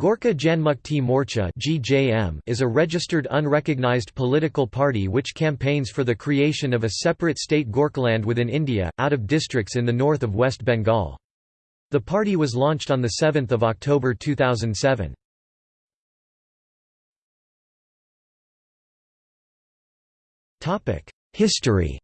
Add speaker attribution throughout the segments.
Speaker 1: Gorkha Janmukti Morcha is a registered unrecognized political party which campaigns for the creation of a separate state Gorkhaland within India, out of districts in the north of West Bengal. The party was launched on 7 October 2007. History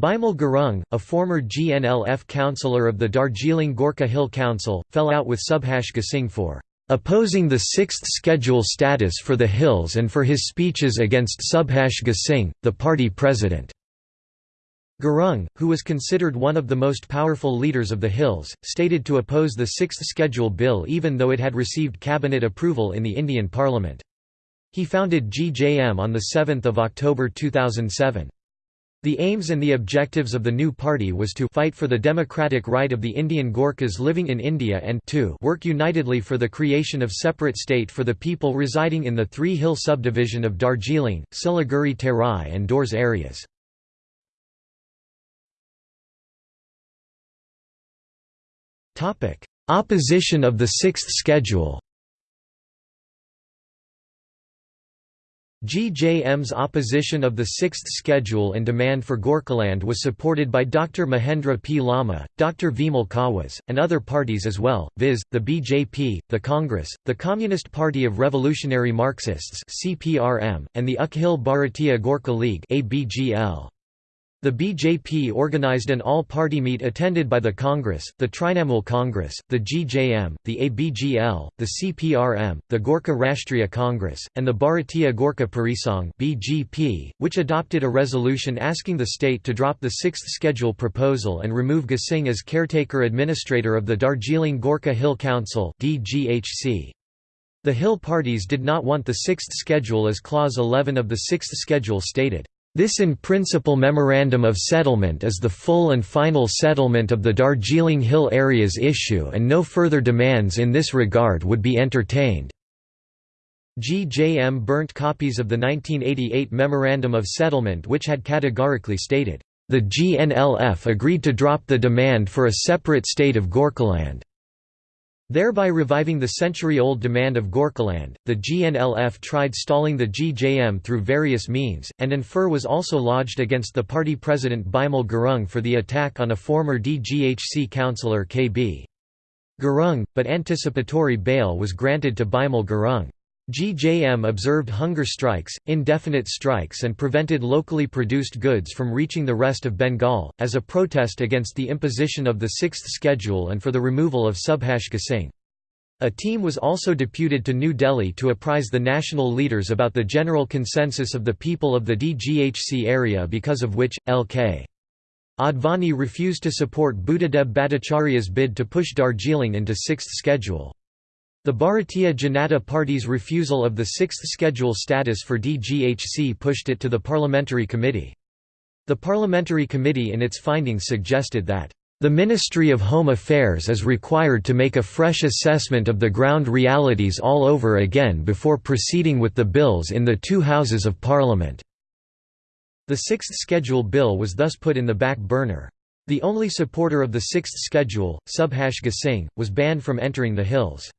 Speaker 1: Bimal Gurung, a former GNLF councillor of the Darjeeling Gorkha Hill Council, fell out with Subhash Ghisingh for opposing the sixth schedule status for the hills and for his speeches against Subhash Ghisingh, the party president. Gurung, who was considered one of the most powerful leaders of the Hills, stated to oppose the Sixth Schedule Bill even though it had received cabinet approval in the Indian Parliament. He founded GJM on 7 October 2007. The aims and the objectives of the new party was to fight for the democratic right of the Indian Gorkhas living in India and to work unitedly for the creation of separate state for the people residing in the three-hill subdivision of Darjeeling, Siliguri Terai and Dooars areas. Opposition of the Sixth Schedule GJM's opposition of the Sixth Schedule and demand for Gorkhaland was supported by Dr. Mahendra P. Lama, Dr. Vimal Khawas, and other parties as well, viz., the BJP, the Congress, the Communist Party of Revolutionary Marxists and the Akhil Bharatiya Gorkha League the BJP organized an all-party meet attended by the Congress, the Trinamool Congress, the GJM, the ABGL, the CPRM, the Gorkha Rashtriya Congress, and the Bharatiya Gorkha Parisangh (BGP), which adopted a resolution asking the state to drop the sixth schedule proposal and remove Ghisingh as caretaker administrator of the Darjeeling Gorkha Hill Council (DGHC). The Hill parties did not want the sixth schedule as Clause 11 of the sixth schedule stated. This in principle memorandum of settlement is the full and final settlement of the Darjeeling Hill area's issue and no further demands in this regard would be entertained. GJM burnt copies of the 1988 Memorandum of Settlement which had categorically stated, "...the GNLF agreed to drop the demand for a separate state of Gorkhaland." Thereby reviving the century-old demand of Gorkhaland, the GNLF tried stalling the GJM through various means, and an FIR was also lodged against the party president Bimal Gurung for the attack on a former DGHC councillor KB. Gurung, but anticipatory bail was granted to Bimal Gurung. GJM observed hunger strikes, indefinite strikes and prevented locally produced goods from reaching the rest of Bengal, as a protest against the imposition of the Sixth Schedule and for the removal of Subhash Ghisingh. A team was also deputed to New Delhi to apprise the national leaders about the general consensus of the people of the DGHC area because of which, L.K. Advani refused to support Buddhadeb Bhattacharya's bid to push Darjeeling into Sixth Schedule. The Bharatiya Janata Party's refusal of the Sixth Schedule status for DGHC pushed it to the Parliamentary Committee. The Parliamentary Committee in its findings suggested that, "...the Ministry of Home Affairs is required to make a fresh assessment of the ground realities all over again before proceeding with the bills in the two Houses of Parliament." The Sixth Schedule Bill was thus put in the back burner. The only supporter of the Sixth Schedule, Subhash Ghisingh, was banned from entering the Hills.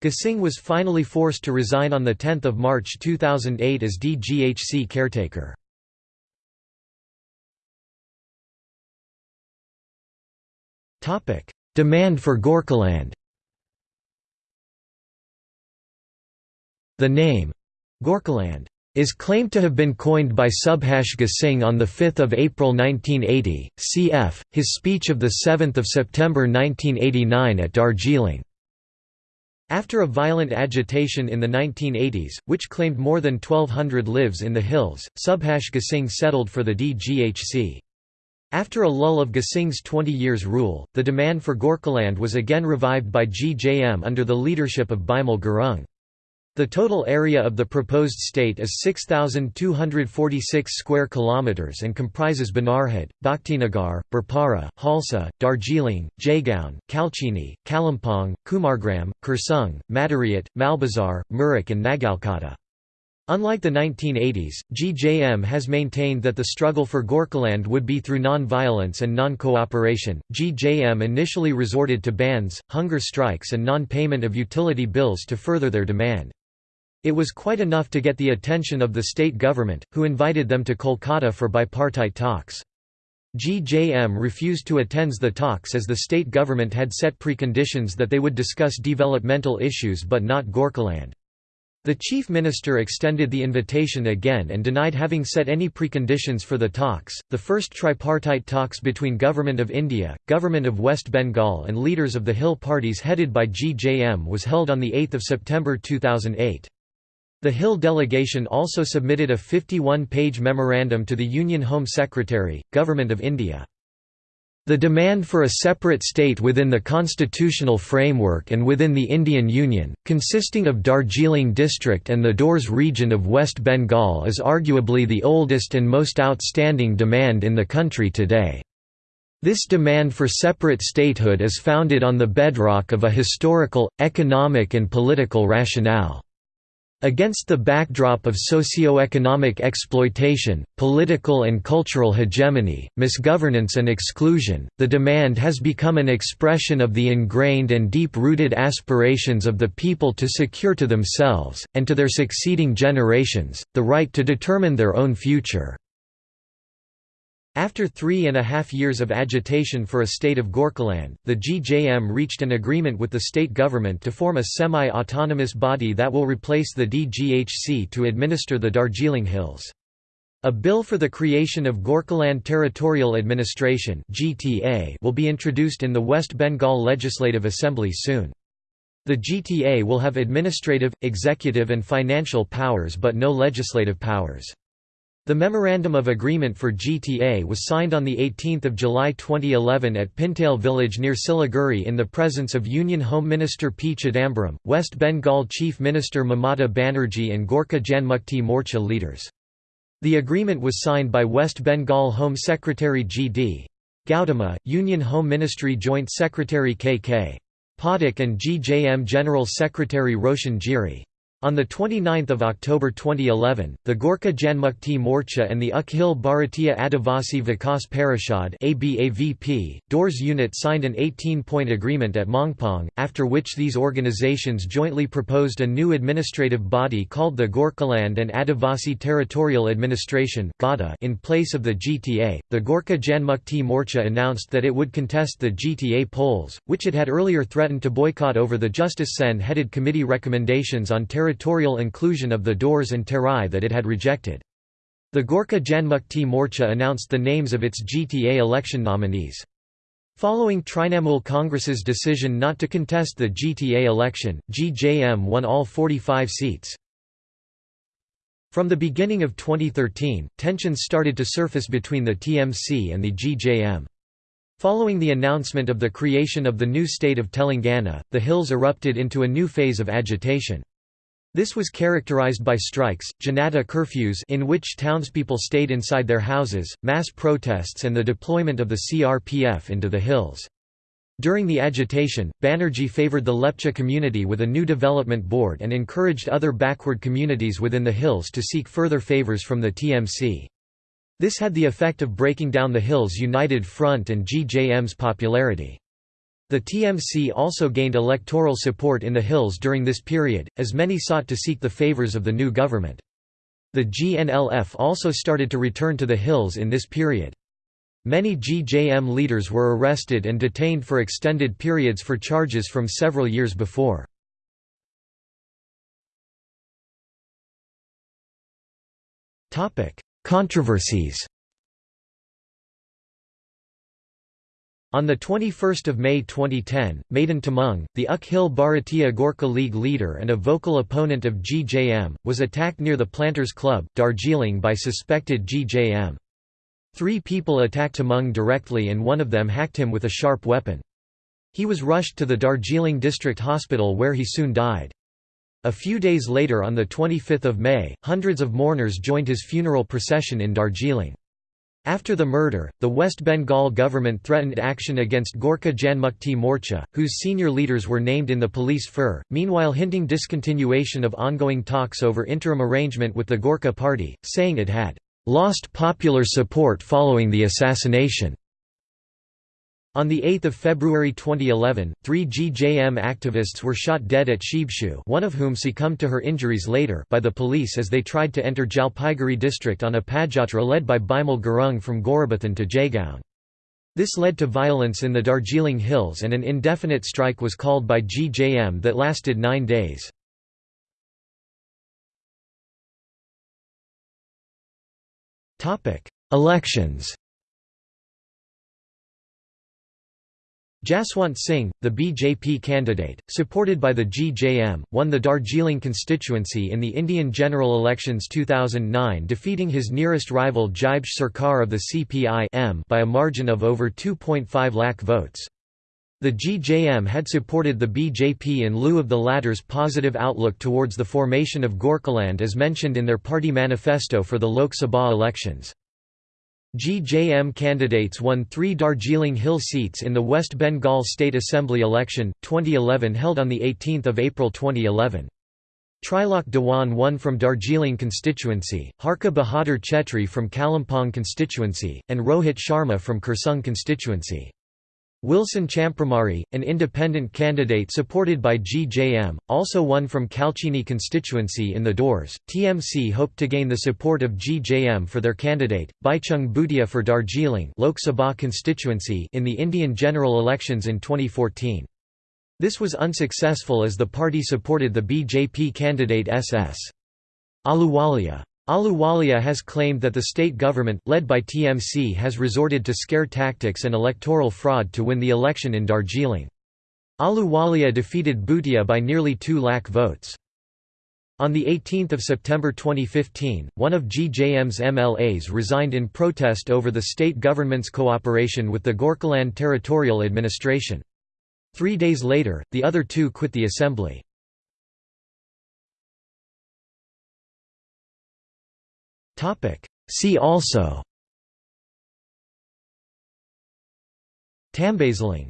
Speaker 1: Ghisingh was finally forced to resign on 10 March 2008 as DGHC caretaker. Demand for Gorkhaland The name, Gorkhaland, is claimed to have been coined by Subhash Ghisingh on 5 April 1980, cf. his speech of 7 September 1989 at Darjeeling. After a violent agitation in the 1980s, which claimed more than 1,200 lives in the hills, Subhash Ghisingh settled for the DGHC. After a lull of Ghisingh's 20 years rule, the demand for Gorkhaland was again revived by GJM under the leadership of Bimal Gurung. The total area of the proposed state is 6246 square kilometers and comprises Banarhat, Bhaktinagar, Birpara, Chalsa, Darjeeling, Jaigaon, Kalchini, Kalimpong, Kumargram, Kurseong, Madarihat, Malbazar, Mirik and Nagrakata. Unlike the 1980s, GJM has maintained that the struggle for Gorkhaland would be through non-violence and non-cooperation. GJM initially resorted to bans, hunger strikes and non-payment of utility bills to further their demand. It was quite enough to get the attention of the state government, who invited them to Kolkata for bipartite talks. GJM refused to attend the talks as the state government had set preconditions that they would discuss developmental issues but not Gorkhaland. The Chief Minister extended the invitation again and denied having set any preconditions for the talks. The first tripartite talks between Government of India, Government of West Bengal, and leaders of the Hill parties headed by GJM was held on 8 September 2008. The Hill delegation also submitted a 51-page memorandum to the Union Home Secretary, Government of India. The demand for a separate state within the constitutional framework and within the Indian Union, consisting of Darjeeling district and the Dooars region of West Bengal is arguably the oldest and most outstanding demand in the country today. This demand for separate statehood is founded on the bedrock of a historical, economic and political rationale. Against the backdrop of socio-economic exploitation, political and cultural hegemony, misgovernance and exclusion, the demand has become an expression of the ingrained and deep-rooted aspirations of the people to secure to themselves, and to their succeeding generations, the right to determine their own future. After three and a half years of agitation for a state of Gorkhaland, the GJM reached an agreement with the state government to form a semi-autonomous body that will replace the DGHC to administer the Darjeeling Hills. A bill for the creation of Gorkhaland Territorial Administration will be introduced in the West Bengal Legislative Assembly soon. The GTA will have administrative, executive and financial powers but no legislative powers. The Memorandum of Agreement for GTA was signed on 18 July 2011 at Pintail village near Siliguri in the presence of Union Home Minister P. Chidambaram, West Bengal Chief Minister Mamata Banerjee and Gorkha Janmukti Morcha leaders. The agreement was signed by West Bengal Home Secretary G. D. Gautama, Union Home Ministry Joint Secretary K. K. Pathak and GJM General Secretary Roshan Giri. On 29 October 2011, the Gorkha Janmukti Morcha and the Akhil Bharatiya Adivasi Vikas Parishad ABAVP, Dooars unit signed an 18-point agreement at Mongpong, after which these organizations jointly proposed a new administrative body called the Gorkhaland and Adivasi Territorial Administration in place of the GTA. The Gorkha Janmukti Morcha announced that it would contest the GTA polls, which it had earlier threatened to boycott over the Justice Sen-headed committee recommendations on territorial territorial inclusion of the Dooars and Terai that it had rejected. The Gorkha Janmukti Morcha announced the names of its GTA election nominees. Following Trinamool Congress's decision not to contest the GTA election, GJM won all 45 seats. From the beginning of 2013, tensions started to surface between the TMC and the GJM. Following the announcement of the creation of the new state of Telangana, the Hills erupted into a new phase of agitation. This was characterized by strikes, Janata curfews in which townspeople stayed inside their houses, mass protests and the deployment of the CRPF into the hills. During the agitation, Banerjee favored the Lepcha community with a new development board and encouraged other backward communities within the hills to seek further favors from the TMC. This had the effect of breaking down the Hills United Front and GJM's popularity. The TMC also gained electoral support in the Hills during this period, as many sought to seek the favours of the new government. The GNLF also started to return to the Hills in this period. Many GJM leaders were arrested and detained for extended periods for charges from several years before. Controversies On 21 May 2010, Madan Tamang, the Akhil Bharatiya Gorkha League leader and a vocal opponent of GJM, was attacked near the Planters Club, Darjeeling by suspected GJM. Three people attacked Tamang directly and one of them hacked him with a sharp weapon. He was rushed to the Darjeeling District Hospital where he soon died. A few days later on 25 May, hundreds of mourners joined his funeral procession in Darjeeling. After the murder, the West Bengal government threatened action against Gorkha Janmukti Morcha, whose senior leaders were named in the police FIR, meanwhile hinting discontinuation of ongoing talks over interim arrangement with the Gorkha Party, saying it had "...lost popular support following the assassination." On 8 February 2011, three GJM activists were shot dead at Sibchu one of whom succumbed to her injuries later by the police as they tried to enter Jalpaiguri district on a padjatra led by Bimal Gurung from Gorubathan to Jaigaon. This led to violence in the Darjeeling Hills and an indefinite strike was called by GJM that lasted nine days. Elections Jaswant Singh, the BJP candidate, supported by the GJM, won the Darjeeling constituency in the Indian general elections 2009 defeating his nearest rival Jibesh Sarkar of the CPI by a margin of over 2.5 lakh votes. The GJM had supported the BJP in lieu of the latter's positive outlook towards the formation of Gorkhaland as mentioned in their party manifesto for the Lok Sabha elections. GJM candidates won three Darjeeling Hill seats in the West Bengal State Assembly election, 2011 held on 18 April 2011. Trilok Dewan won from Darjeeling constituency, Harka Bahadur Chetri from Kalimpong constituency, and Rohit Sharma from Kurseong constituency. Wilson Champramari, an independent candidate supported by GJM, also won from Kalchini constituency in the Dooars. TMC hoped to gain the support of GJM for their candidate, Baichung Bhutia for Darjeeling Lok Sabha constituency in the Indian general elections in 2014. This was unsuccessful as the party supported the BJP candidate SS. Ahluwalia. Ahluwalia has claimed that the state government, led by TMC has resorted to scare tactics and electoral fraud to win the election in Darjeeling. Ahluwalia defeated Bhutia by nearly 2 lakh votes. On 18 September 2015, one of GJM's MLAs resigned in protest over the state government's cooperation with the Gorkhaland Territorial Administration. Three days later, the other two quit the assembly. Topic. See also Tambaseling